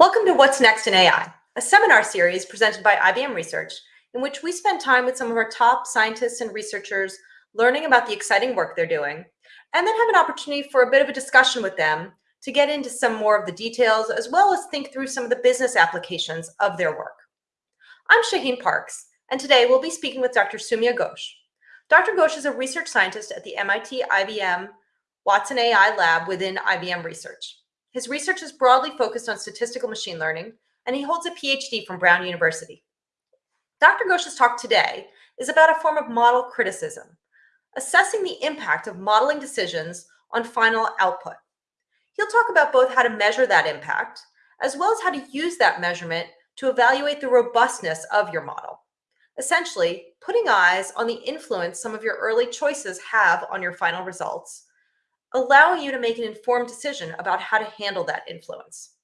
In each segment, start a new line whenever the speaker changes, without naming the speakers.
Welcome to What's Next in AI, a seminar series presented by IBM Research, in which we spend time with some of our top scientists and researchers learning about the exciting work they're doing, and then have an opportunity for a bit of a discussion with them to get into some more of the details, as well as think through some of the business applications of their work. I'm Shaheen Parks, and today we'll be speaking with Dr. Soumya Ghosh. Dr. Ghosh is a research scientist at the MIT IBM Watson AI lab within IBM Research. His research is broadly focused on statistical machine learning, and he holds a PhD from Brown University. Dr. Ghosh's talk today is about a form of model criticism, assessing the impact of modeling decisions on final output. He'll talk about both how to measure that impact, as well as how to use that measurement to evaluate the robustness of your model. Essentially, putting eyes on the influence some of your early choices have on your final results, allowing you to make an informed decision about how to handle that influence.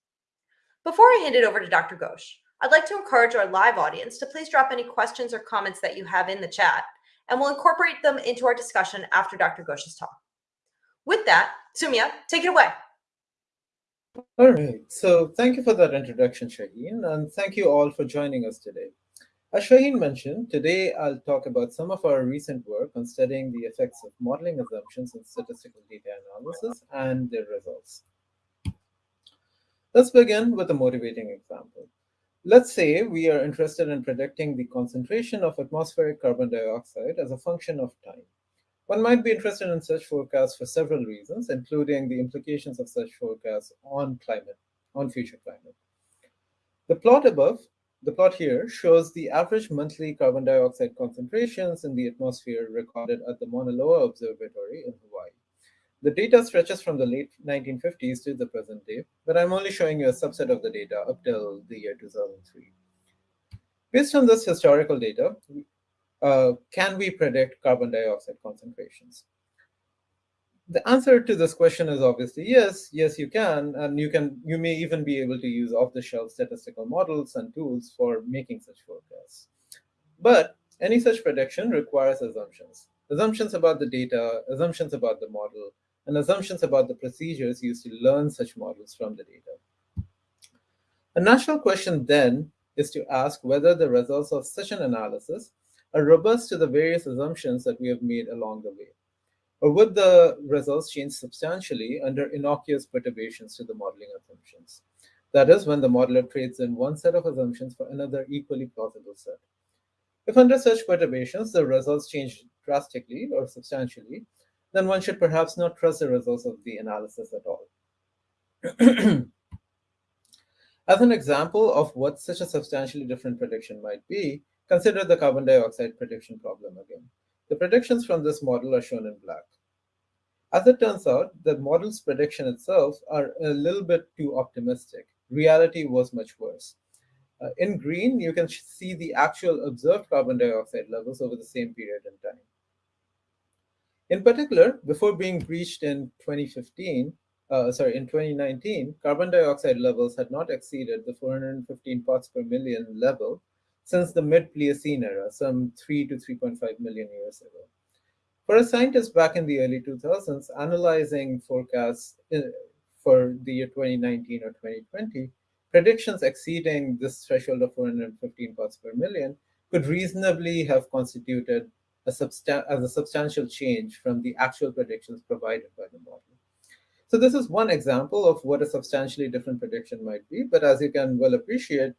Before I hand it over to Dr. Ghosh, I'd like to encourage our live audience to please drop any questions or comments that you have in the chat, and we'll incorporate them into our discussion after Dr. Ghosh's talk. With that, Soumya, take it away.
All right, so thank you for that introduction, Shaheen, and thank you all for joining us today. As Shaheen mentioned, today I'll talk about some of our recent work on studying the effects of modeling assumptions in statistical data analysis and their results. Let's begin with a motivating example. Let's say we are interested in predicting the concentration of atmospheric carbon dioxide as a function of time. One might be interested in such forecasts for several reasons, including the implications of such forecasts on climate, on future climate. The plot above the plot here shows the average monthly carbon dioxide concentrations in the atmosphere recorded at the Mauna Loa Observatory in Hawaii. The data stretches from the late 1950s to the present day, but I'm only showing you a subset of the data up till the year 2003. Based on this historical data, uh, can we predict carbon dioxide concentrations? The answer to this question is obviously yes, yes, you can. And you can you may even be able to use off-the-shelf statistical models and tools for making such forecasts. But any such prediction requires assumptions. Assumptions about the data, assumptions about the model, and assumptions about the procedures used to learn such models from the data. A natural question then is to ask whether the results of such an analysis are robust to the various assumptions that we have made along the way. Or would the results change substantially under innocuous perturbations to the modeling assumptions? That is, when the modeler trades in one set of assumptions for another equally plausible set. If under such perturbations the results change drastically or substantially, then one should perhaps not trust the results of the analysis at all. As an example of what such a substantially different prediction might be, consider the carbon dioxide prediction problem again. The predictions from this model are shown in black. As it turns out, the model's prediction itself are a little bit too optimistic. Reality was much worse. Uh, in green, you can see the actual observed carbon dioxide levels over the same period in time. In particular, before being breached in 2015, uh, sorry, in 2019, carbon dioxide levels had not exceeded the 415 parts per million level since the mid-Pliocene era, some 3 to 3.5 million years ago. For a scientist back in the early 2000s, analyzing forecasts uh, for the year 2019 or 2020, predictions exceeding this threshold of 415 parts per million could reasonably have constituted a as a substantial change from the actual predictions provided by the model. So this is one example of what a substantially different prediction might be. But as you can well appreciate,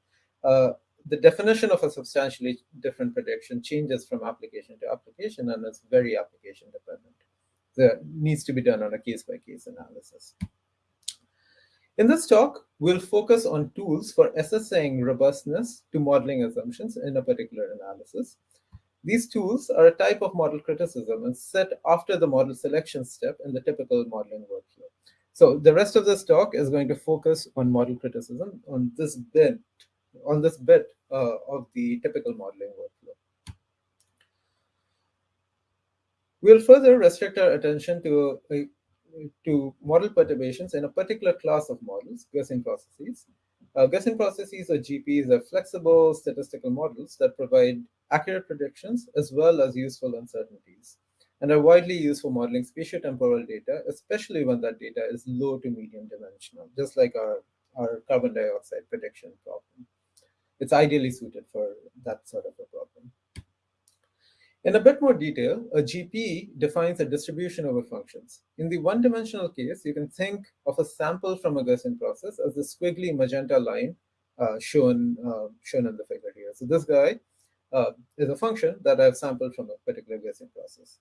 uh, the definition of a substantially different prediction changes from application to application, and it's very application dependent. That needs to be done on a case-by-case -case analysis. In this talk, we'll focus on tools for assessing robustness to modeling assumptions in a particular analysis. These tools are a type of model criticism and set after the model selection step in the typical modeling workflow. So the rest of this talk is going to focus on model criticism on this bit on this bit uh, of the typical modeling workflow. We'll further restrict our attention to, uh, to model perturbations in a particular class of models, Gaussian processes. Uh, Gaussian processes or GPs are flexible statistical models that provide accurate predictions as well as useful uncertainties and are widely used for modeling spatiotemporal data, especially when that data is low to medium dimensional, just like our our carbon dioxide prediction problem. It's ideally suited for that sort of a problem. In a bit more detail, a GP defines a distribution over functions. In the one-dimensional case, you can think of a sample from a Gaussian process as the squiggly magenta line uh, shown, uh, shown in the figure here. So this guy uh, is a function that I've sampled from a particular Gaussian process.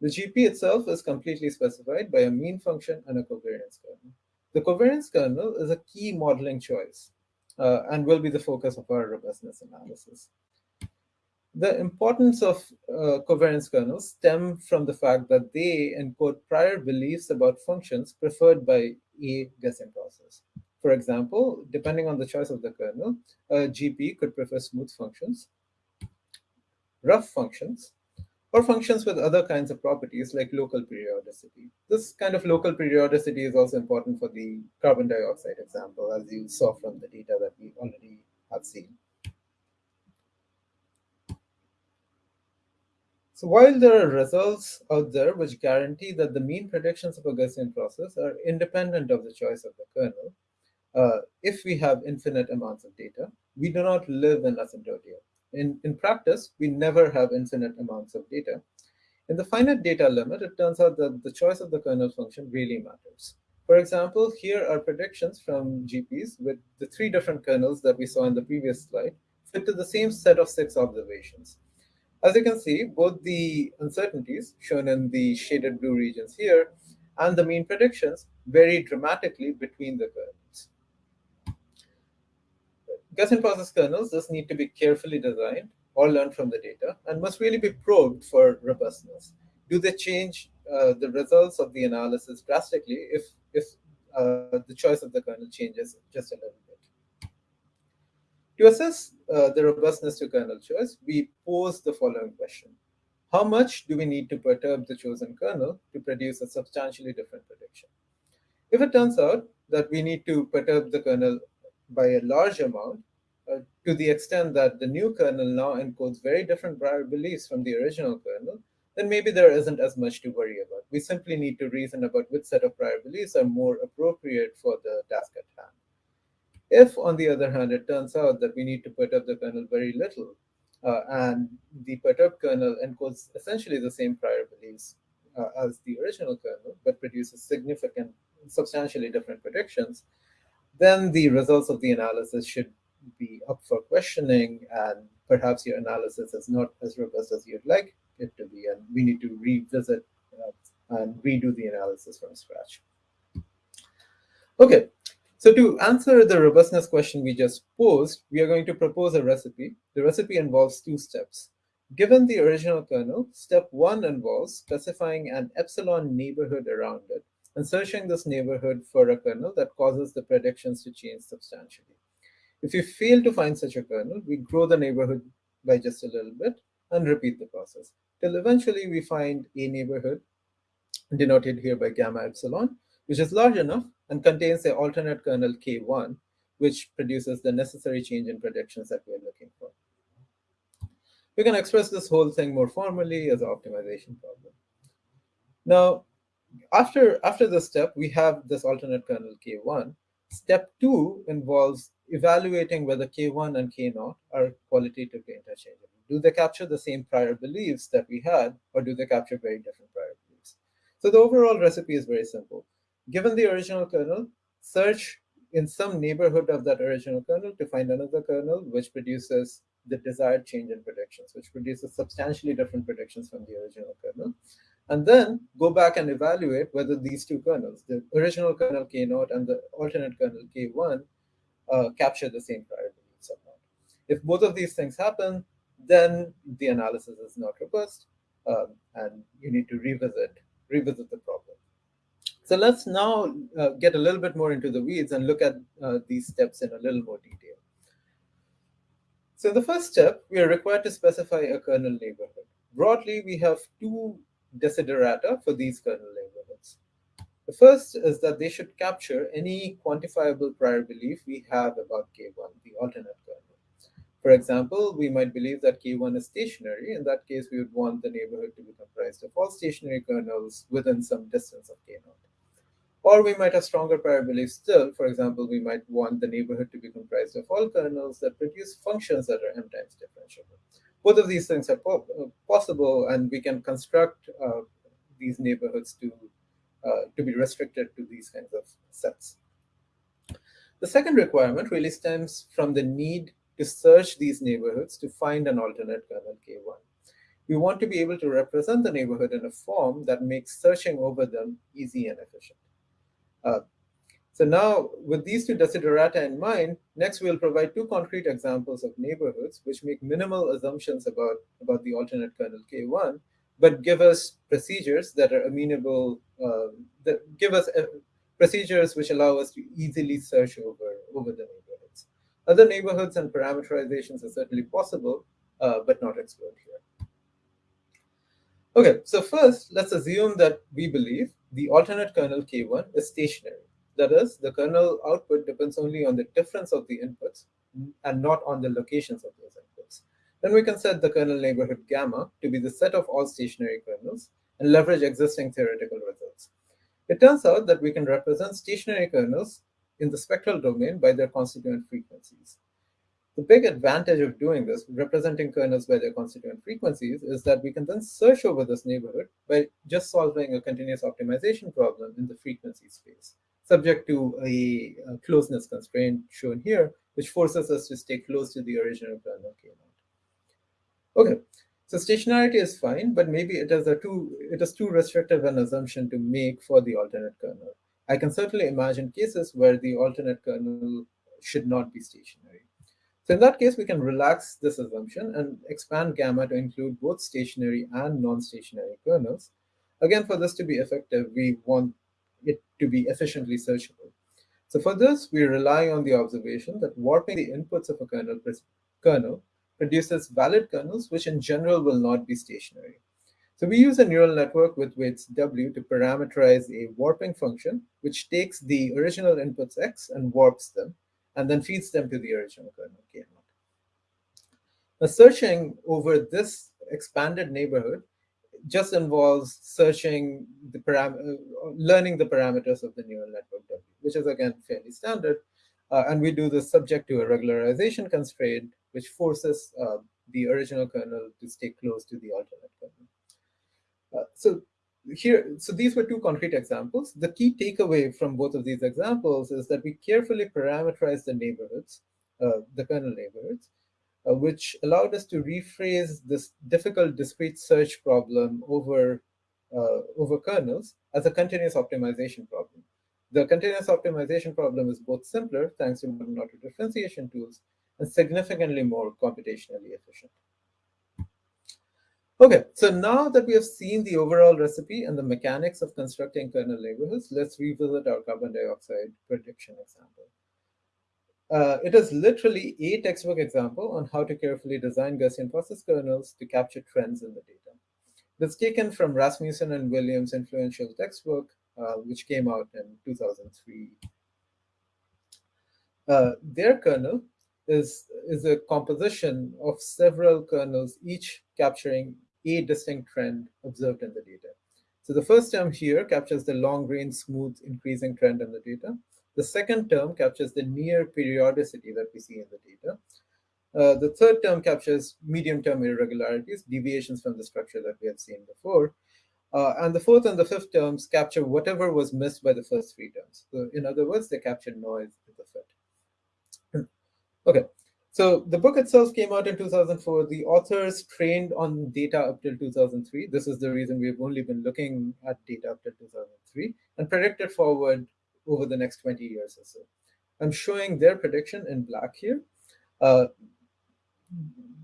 The GP itself is completely specified by a mean function and a covariance kernel. The covariance kernel is a key modeling choice uh, and will be the focus of our robustness analysis. The importance of uh, covariance kernels stem from the fact that they encode prior beliefs about functions preferred by a Gaussian process. For example, depending on the choice of the kernel, a GP could prefer smooth functions, rough functions, or functions with other kinds of properties like local periodicity. This kind of local periodicity is also important for the carbon dioxide example, as you saw from the data that we already have seen. So while there are results out there which guarantee that the mean predictions of a Gaussian process are independent of the choice of the kernel, uh, if we have infinite amounts of data, we do not live in asymptotia. In, in practice, we never have infinite amounts of data. In the finite data limit, it turns out that the choice of the kernel function really matters. For example, here are predictions from GPs with the three different kernels that we saw in the previous slide fit to the same set of six observations. As you can see, both the uncertainties, shown in the shaded blue regions here, and the mean predictions vary dramatically between the Gaussian process kernels thus need to be carefully designed or learned from the data and must really be probed for robustness. Do they change uh, the results of the analysis drastically if, if uh, the choice of the kernel changes just a little bit? To assess uh, the robustness to kernel choice, we pose the following question. How much do we need to perturb the chosen kernel to produce a substantially different prediction? If it turns out that we need to perturb the kernel by a large amount, uh, to the extent that the new kernel now encodes very different prior beliefs from the original kernel, then maybe there isn't as much to worry about. We simply need to reason about which set of prior beliefs are more appropriate for the task at hand. If, on the other hand, it turns out that we need to perturb the kernel very little, uh, and the perturbed kernel encodes essentially the same prior beliefs uh, as the original kernel, but produces significant, substantially different predictions, then the results of the analysis should be up for questioning and perhaps your analysis is not as robust as you'd like it to be and we need to revisit uh, and redo the analysis from scratch. Okay, so to answer the robustness question we just posed, we are going to propose a recipe. The recipe involves two steps. Given the original kernel, step one involves specifying an epsilon neighborhood around it and searching this neighborhood for a kernel that causes the predictions to change substantially. If we fail to find such a kernel, we grow the neighborhood by just a little bit and repeat the process till eventually we find a neighborhood denoted here by gamma epsilon, which is large enough and contains the alternate kernel K1, which produces the necessary change in predictions that we're looking for. We can express this whole thing more formally as an optimization problem. Now, after, after this step, we have this alternate kernel K1. Step two involves evaluating whether K1 and K0 are qualitatively interchangeable. Do they capture the same prior beliefs that we had, or do they capture very different prior beliefs? So the overall recipe is very simple. Given the original kernel, search in some neighborhood of that original kernel to find another kernel which produces the desired change in predictions, which produces substantially different predictions from the original kernel. And then go back and evaluate whether these two kernels, the original kernel K0 and the alternate kernel K1, uh, capture the same prior beliefs or not. If both of these things happen, then the analysis is not robust, um, and you need to revisit revisit the problem. So let's now uh, get a little bit more into the weeds and look at uh, these steps in a little more detail. So the first step, we are required to specify a kernel neighborhood. Broadly, we have two desiderata for these kernel neighborhoods. The first is that they should capture any quantifiable prior belief we have about K1, the alternate kernel. For example, we might believe that K1 is stationary. In that case, we would want the neighborhood to be comprised of all stationary kernels within some distance of K0. Or we might have stronger prior beliefs still. For example, we might want the neighborhood to be comprised of all kernels that produce functions that are m times differentiable. Both of these things are po uh, possible, and we can construct uh, these neighborhoods to, uh, to be restricted to these kinds of sets. The second requirement really stems from the need to search these neighborhoods to find an alternate kernel K1. We want to be able to represent the neighborhood in a form that makes searching over them easy and efficient. Uh, so now, with these two desiderata in mind, next we'll provide two concrete examples of neighborhoods which make minimal assumptions about, about the alternate kernel K1, but give us procedures that are amenable, uh, that give us uh, procedures which allow us to easily search over, over the neighborhoods. Other neighborhoods and parameterizations are certainly possible, uh, but not explored here. Okay, so first, let's assume that we believe the alternate kernel K1 is stationary. That is, the kernel output depends only on the difference of the inputs and not on the locations of those inputs. Then we can set the kernel neighborhood gamma to be the set of all stationary kernels and leverage existing theoretical results. It turns out that we can represent stationary kernels in the spectral domain by their constituent frequencies. The big advantage of doing this, representing kernels by their constituent frequencies, is that we can then search over this neighborhood by just solving a continuous optimization problem in the frequency space, subject to a, a closeness constraint shown here, which forces us to stay close to the original kernel k Okay, so stationarity is fine, but maybe it is a too it is too restrictive an assumption to make for the alternate kernel. I can certainly imagine cases where the alternate kernel should not be stationary. So in that case, we can relax this assumption and expand gamma to include both stationary and non-stationary kernels. Again, for this to be effective, we want it to be efficiently searchable. So for this, we rely on the observation that warping the inputs of a kernel, kernel produces valid kernels, which in general will not be stationary. So we use a neural network with weights w to parameterize a warping function, which takes the original inputs x and warps them and then feeds them to the original kernel k naught. Now, searching over this expanded neighborhood just involves searching the param uh, learning the parameters of the neural network W, which is again fairly standard. Uh, and we do this subject to a regularization constraint, which forces uh, the original kernel to stay close to the alternate kernel. Uh, so here, so these were two concrete examples. The key takeaway from both of these examples is that we carefully parameterize the neighborhoods, uh, the kernel neighborhoods, uh, which allowed us to rephrase this difficult discrete search problem over, uh, over kernels as a continuous optimization problem. The continuous optimization problem is both simpler, thanks to modern auto differentiation tools, and significantly more computationally efficient. Okay, so now that we have seen the overall recipe and the mechanics of constructing kernel neighborhoods, let's revisit our carbon dioxide prediction example. Uh, it is literally a textbook example on how to carefully design Gaussian process kernels to capture trends in the data. It's taken from Rasmussen and Williams' influential textbook, uh, which came out in 2003. Uh, their kernel is, is a composition of several kernels, each capturing a distinct trend observed in the data. So the first term here captures the long-range smooth increasing trend in the data. The second term captures the near periodicity that we see in the data. Uh, the third term captures medium-term irregularities, deviations from the structure that we have seen before. Uh, and the fourth and the fifth terms capture whatever was missed by the first three terms. So in other words, they capture noise in the fit. okay, so the book itself came out in 2004. The authors trained on data up till 2003. This is the reason we've only been looking at data up till 2003 and predicted forward over the next 20 years or so. I'm showing their prediction in black here. Uh,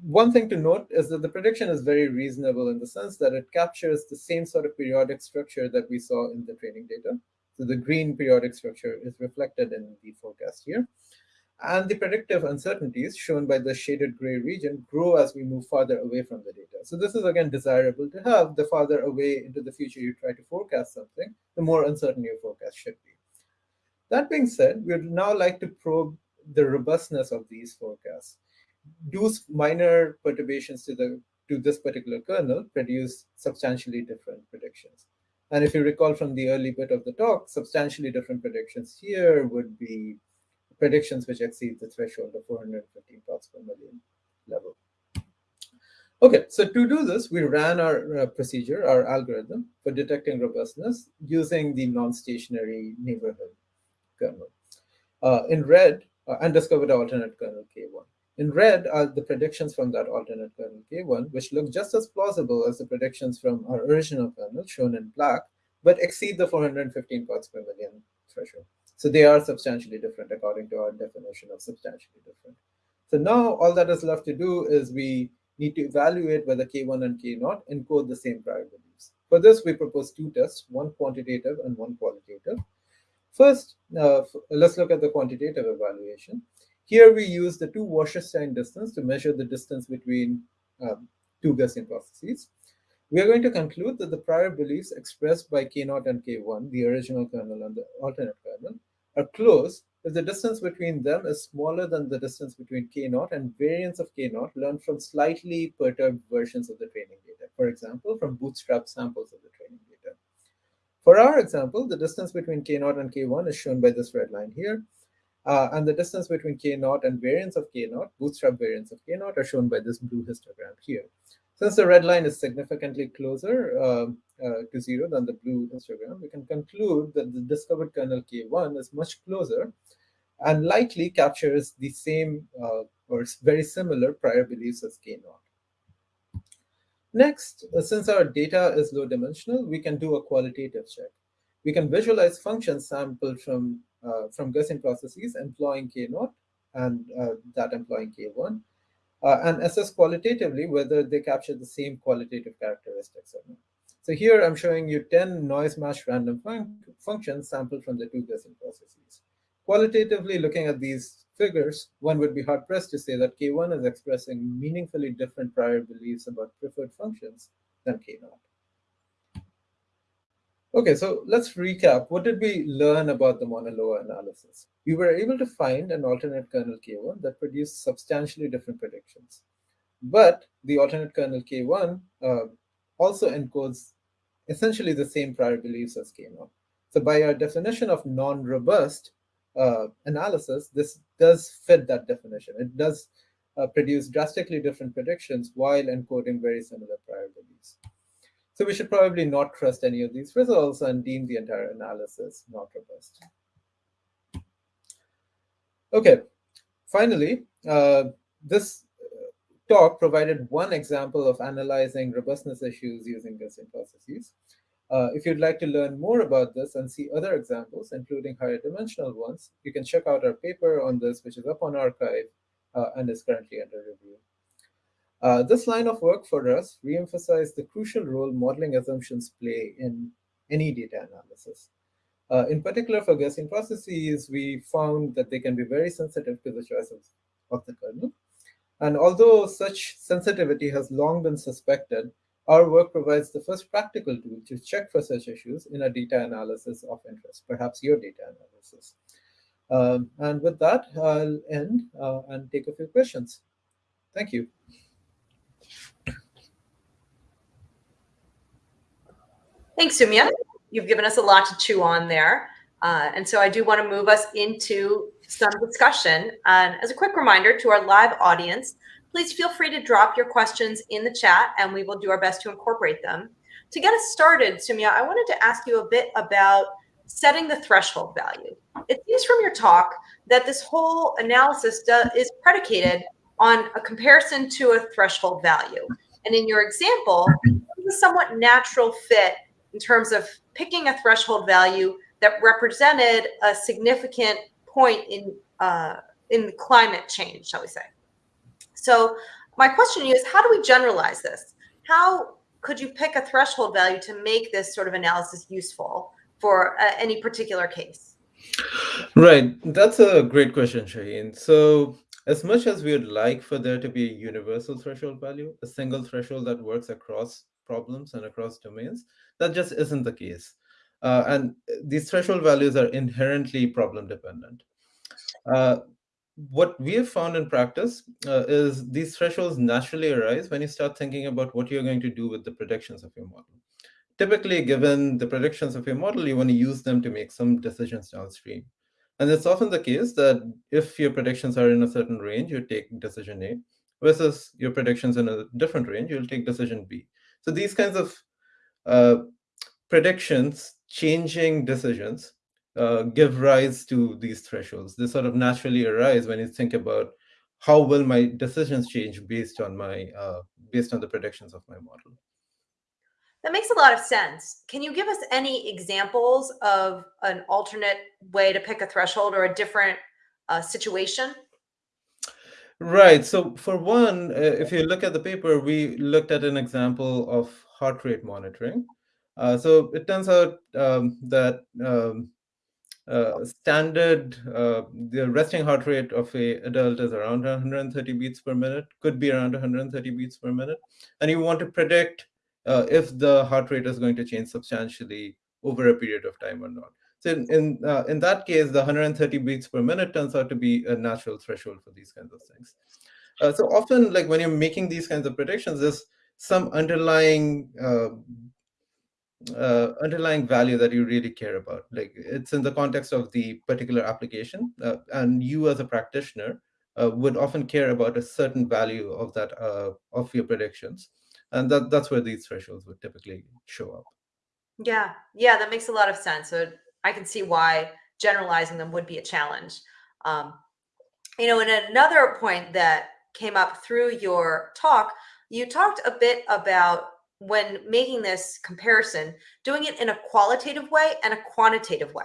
one thing to note is that the prediction is very reasonable in the sense that it captures the same sort of periodic structure that we saw in the training data. So the green periodic structure is reflected in the forecast here. And the predictive uncertainties shown by the shaded gray region grow as we move farther away from the data. So this is again desirable to have. The farther away into the future you try to forecast something, the more uncertain your forecast should be. That being said, we would now like to probe the robustness of these forecasts. Do minor perturbations to the to this particular kernel produce substantially different predictions? And if you recall from the early bit of the talk, substantially different predictions here would be predictions which exceed the threshold of 415 parts per million level. Okay, so to do this, we ran our uh, procedure, our algorithm for detecting robustness using the non-stationary neighborhood kernel. Uh, in red, uh, and alternate kernel K1. In red are the predictions from that alternate kernel K1, which look just as plausible as the predictions from our original kernel, shown in black, but exceed the 415 parts per million threshold. So they are substantially different according to our definition of substantially different. So now all that is left to do is we need to evaluate whether K1 and K0 encode the same prior beliefs. For this, we propose two tests, one quantitative and one qualitative. First, uh, let's look at the quantitative evaluation. Here we use the two Wasserstein distance to measure the distance between um, two Gaussian processes. We are going to conclude that the prior beliefs expressed by K0 and K1, the original kernel and the alternate kernel, are close if the distance between them is smaller than the distance between K0 and variants of K0 learned from slightly perturbed versions of the training data. For example, from bootstrap samples of the training data. For our example, the distance between K0 and K1 is shown by this red line here. Uh, and the distance between K0 and variance of K0, bootstrap variance of K0, are shown by this blue histogram here. Since the red line is significantly closer uh, uh, to zero than the blue histogram, we can conclude that the discovered kernel K1 is much closer and likely captures the same uh, or very similar prior beliefs as K0. Next, uh, since our data is low dimensional, we can do a qualitative check. We can visualize functions sampled from, uh, from Gaussian processes employing K0 and uh, that employing K1, uh, and assess qualitatively whether they capture the same qualitative characteristics or not. So here I'm showing you 10 noise matched random fun functions sampled from the two Gaussian processes. Qualitatively looking at these figures, one would be hard-pressed to say that K1 is expressing meaningfully different prior beliefs about preferred functions than K0. Okay, so let's recap. What did we learn about the Mauna Loa analysis? We were able to find an alternate kernel K1 that produced substantially different predictions. But the alternate kernel K1 uh, also encodes essentially the same prior beliefs as K0. So by our definition of non-robust, uh, analysis, this does fit that definition. It does uh, produce drastically different predictions while encoding very similar prior beliefs. So we should probably not trust any of these results and deem the entire analysis not robust. Okay, finally, uh, this talk provided one example of analyzing robustness issues using Gaussian processes. Uh, if you'd like to learn more about this and see other examples, including higher dimensional ones, you can check out our paper on this, which is up on arXiv uh, and is currently under review. Uh, this line of work for us reemphasized the crucial role modeling assumptions play in any data analysis. Uh, in particular, for Gaussian processes, we found that they can be very sensitive to the choice of, of the kernel. And although such sensitivity has long been suspected, our work provides the first practical tool to check for such issues in a data analysis of interest, perhaps your data analysis. Um, and with that, I'll end uh, and take a few questions. Thank you.
Thanks, Soumya. You've given us a lot to chew on there. Uh, and so I do want to move us into some discussion. And as a quick reminder to our live audience, please feel free to drop your questions in the chat and we will do our best to incorporate them. To get us started, Soumya, I wanted to ask you a bit about setting the threshold value. It seems from your talk that this whole analysis is predicated on a comparison to a threshold value. And in your example, a somewhat natural fit in terms of picking a threshold value that represented a significant point in uh, in climate change, shall we say. So my question to you is, how do we generalize this? How could you pick a threshold value to make this sort of analysis useful for uh, any particular case?
Right. That's a great question, Shaheen. So as much as we would like for there to be a universal threshold value, a single threshold that works across problems and across domains, that just isn't the case. Uh, and these threshold values are inherently problem dependent. Uh, what we have found in practice uh, is these thresholds naturally arise when you start thinking about what you're going to do with the predictions of your model. typically, given the predictions of your model, you want to use them to make some decisions downstream. And it's often the case that if your predictions are in a certain range, you take decision A, versus your predictions in a different range, you'll take decision B. So these kinds of uh, predictions, changing decisions, uh, give rise to these thresholds. They sort of naturally arise when you think about how will my decisions change based on my uh, based on the predictions of my model.
That makes a lot of sense. Can you give us any examples of an alternate way to pick a threshold or a different uh, situation?
Right. So for one, uh, if you look at the paper, we looked at an example of heart rate monitoring. Uh, so it turns out um, that um, uh, standard uh, the resting heart rate of a adult is around 130 beats per minute, could be around 130 beats per minute, and you want to predict uh, if the heart rate is going to change substantially over a period of time or not. So in in, uh, in that case, the 130 beats per minute turns out to be a natural threshold for these kinds of things. Uh, so often, like when you're making these kinds of predictions, there's some underlying uh, underlying value that you really care about. Like it's in the context of the particular application, uh, and you as a practitioner uh, would often care about a certain value of that uh, of your predictions, and that that's where these thresholds would typically show up.
Yeah, yeah, that makes a lot of sense. So I can see why generalizing them would be a challenge. Um, you know, and another point that came up through your talk, you talked a bit about when making this comparison, doing it in a qualitative way and a quantitative way.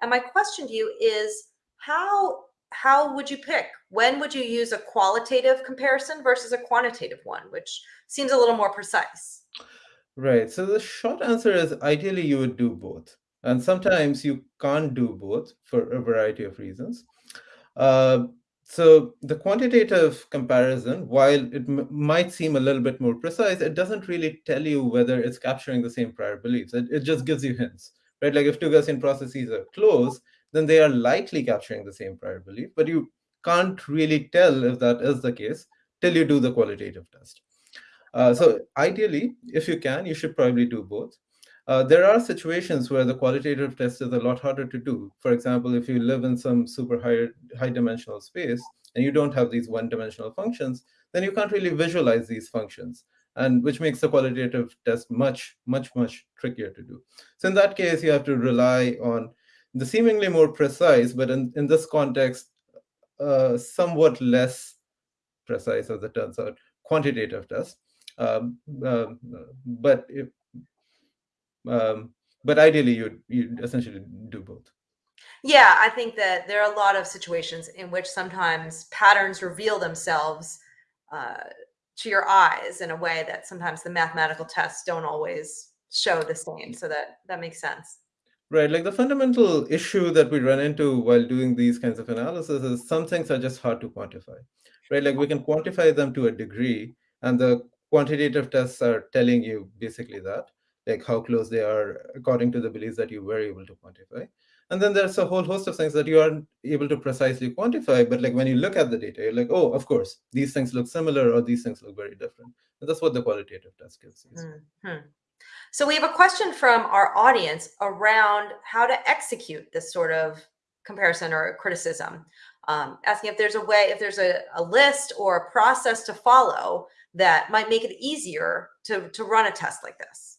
And my question to you is how how would you pick? When would you use a qualitative comparison versus a quantitative one, which seems a little more precise?
Right. So the short answer is ideally you would do both. And sometimes you can't do both for a variety of reasons. Uh, so the quantitative comparison, while it might seem a little bit more precise, it doesn't really tell you whether it's capturing the same prior beliefs. It, it just gives you hints, right? Like if two Gaussian processes are close, then they are likely capturing the same prior belief, but you can't really tell if that is the case till you do the qualitative test. Uh, so ideally, if you can, you should probably do both. Uh, there are situations where the qualitative test is a lot harder to do. For example, if you live in some super high, high dimensional space and you don't have these one dimensional functions, then you can't really visualize these functions, and which makes the qualitative test much, much, much trickier to do. So in that case, you have to rely on the seemingly more precise, but in, in this context, uh, somewhat less precise, as it turns out, quantitative test. Um, uh, but if, um, but ideally, you you essentially do both.
Yeah, I think that there are a lot of situations in which sometimes patterns reveal themselves uh, to your eyes in a way that sometimes the mathematical tests don't always show the same. So that that makes sense.
Right, like the fundamental issue that we run into while doing these kinds of analysis is some things are just hard to quantify, right? Like we can quantify them to a degree, and the quantitative tests are telling you basically that like how close they are according to the beliefs that you were able to quantify. And then there's a whole host of things that you aren't able to precisely quantify. But like when you look at the data, you're like, oh, of course, these things look similar or these things look very different. And that's what the qualitative test gives you.
Mm-hmm. So we have a question from our audience around how to execute this sort of comparison or criticism. Um, asking if there's a way, if there's a, a list or a process to follow that might make it easier to, to run a test like this.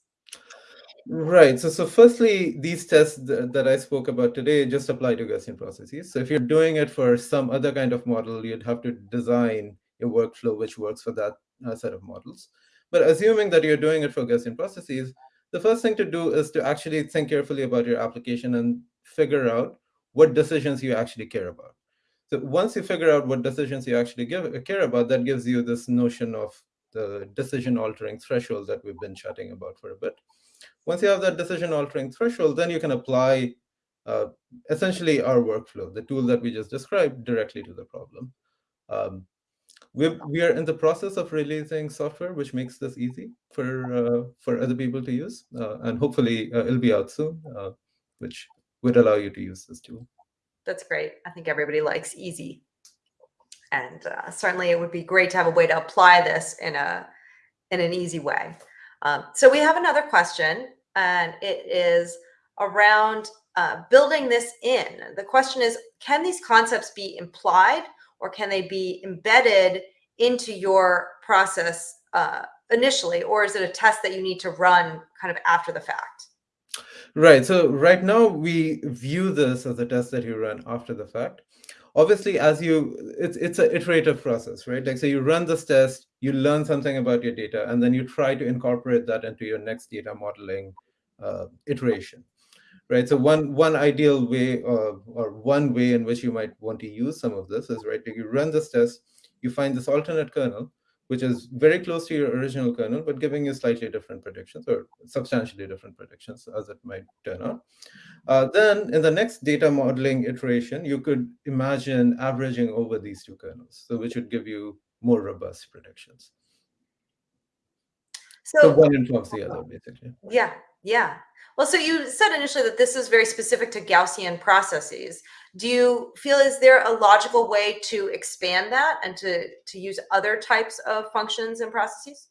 Right. So, so firstly, these tests th that I spoke about today just apply to Gaussian processes. So if you're doing it for some other kind of model, you'd have to design a workflow which works for that uh, set of models. But assuming that you're doing it for Gaussian processes, the first thing to do is to actually think carefully about your application and figure out what decisions you actually care about. So once you figure out what decisions you actually give, care about, that gives you this notion of the decision altering threshold that we've been chatting about for a bit. Once you have that decision altering threshold, then you can apply uh, essentially our workflow, the tool that we just described, directly to the problem. Um, we we are in the process of releasing software which makes this easy for uh, for other people to use, uh, and hopefully uh, it'll be out soon, uh, which would allow you to use this tool.
That's great. I think everybody likes easy, and uh, certainly it would be great to have a way to apply this in a in an easy way. Um, so we have another question and it is around uh, building this in. The question is, can these concepts be implied or can they be embedded into your process uh, initially, or is it a test that you need to run kind of after the fact?
Right. So right now we view this as a test that you run after the fact. Obviously, as you, it's it's an iterative process, right? Like so, you run this test, you learn something about your data, and then you try to incorporate that into your next data modeling uh, iteration right? So one one ideal way uh, or one way in which you might want to use some of this is right. like You run this test, you find this alternate kernel, which is very close to your original kernel, but giving you slightly different predictions or substantially different predictions as it might turn out. Uh, then in the next data modeling iteration, you could imagine averaging over these two kernels, so which would give you more robust predictions. So, so one informs the other, basically.
Yeah, yeah. Well, so you said initially that this is very specific to Gaussian processes. Do you feel is there a logical way to expand that and to, to use other types of functions and processes?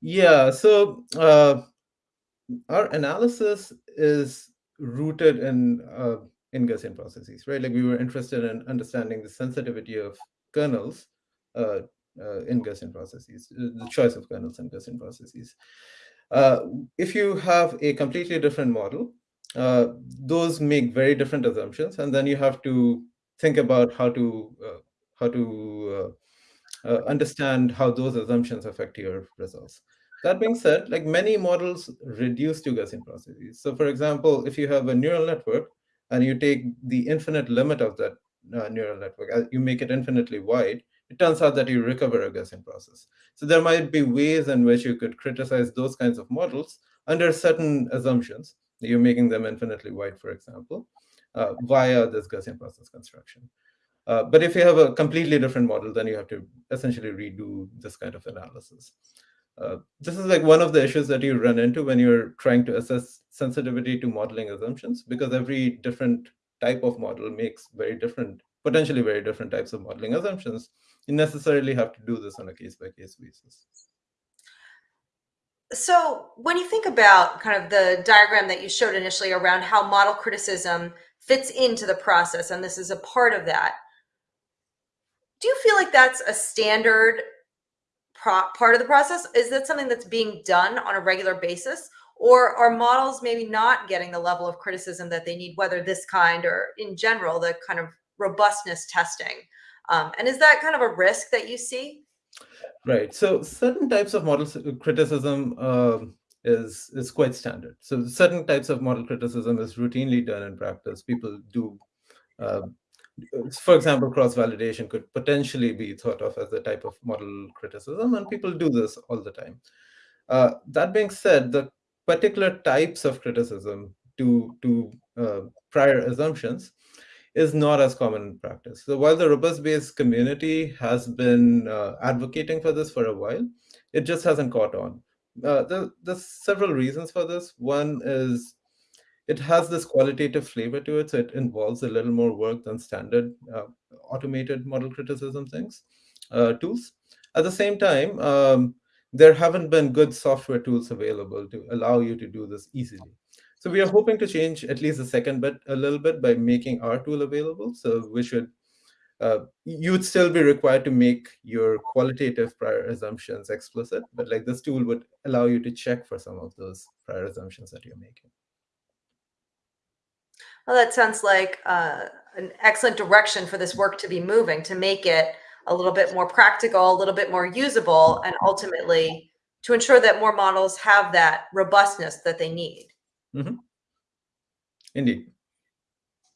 Yeah, so uh, our analysis is rooted in uh, in Gaussian processes, right? Like we were interested in understanding the sensitivity of kernels uh, uh, in Gaussian processes, the choice of kernels in Gaussian processes. Uh, if you have a completely different model, uh, those make very different assumptions, and then you have to think about how to uh, how to uh, uh, understand how those assumptions affect your results. That being said, like many models reduce to Gaussian processes. So for example, if you have a neural network and you take the infinite limit of that uh, neural network, you make it infinitely wide, it turns out that you recover a Gaussian process. So there might be ways in which you could criticize those kinds of models under certain assumptions. You're making them infinitely wide, for example, uh, via this Gaussian process construction. Uh, but if you have a completely different model, then you have to essentially redo this kind of analysis. Uh, this is like one of the issues that you run into when you're trying to assess sensitivity to modeling assumptions, because every different type of model makes very different, potentially very different types of modeling assumptions you necessarily have to do this on a case by case basis.
So when you think about kind of the diagram that you showed initially around how model criticism fits into the process, and this is a part of that, do you feel like that's a standard part of the process? Is that something that's being done on a regular basis? Or are models maybe not getting the level of criticism that they need, whether this kind or in general, the kind of robustness testing? Um, and is that kind of a risk that you see?
Right. So certain types of model criticism uh, is is quite standard. So certain types of model criticism is routinely done in practice. People do, uh, for example, cross validation could potentially be thought of as a type of model criticism, and people do this all the time. Uh, that being said, the particular types of criticism to to uh, prior assumptions is not as common in practice. So while the robust Bayes community has been uh, advocating for this for a while, it just hasn't caught on. Uh, there, there's several reasons for this. One is it has this qualitative flavor to it, so it involves a little more work than standard uh, automated model criticism things, uh, tools. At the same time, um, there haven't been good software tools available to allow you to do this easily. So we are hoping to change at least the second bit a little bit by making our tool available. So we should, uh, you would still be required to make your qualitative prior assumptions explicit, but like this tool would allow you to check for some of those prior assumptions that you're making.
Well, that sounds like uh, an excellent direction for this work to be moving to make it a little bit more practical, a little bit more usable, and ultimately to ensure that more models have that robustness that they need.
Mm-hmm. Indeed.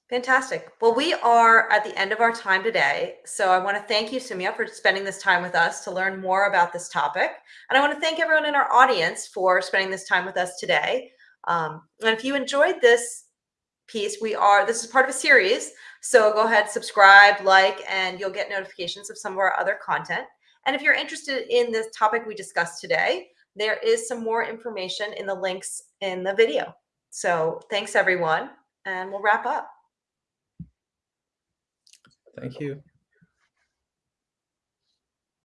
Fantastic. Well, we are at the end of our time today. So I want to thank you, Soumya, for spending this time with us to learn more about this topic. And I want to thank everyone in our audience for spending this time with us today. Um, and if you enjoyed this piece, we are, this is part of a series. So go ahead, subscribe, like, and you'll get notifications of some of our other content. And if you're interested in this topic we discussed today, there is some more information in the links in the video. So thanks everyone, and we'll wrap up.
Thank you.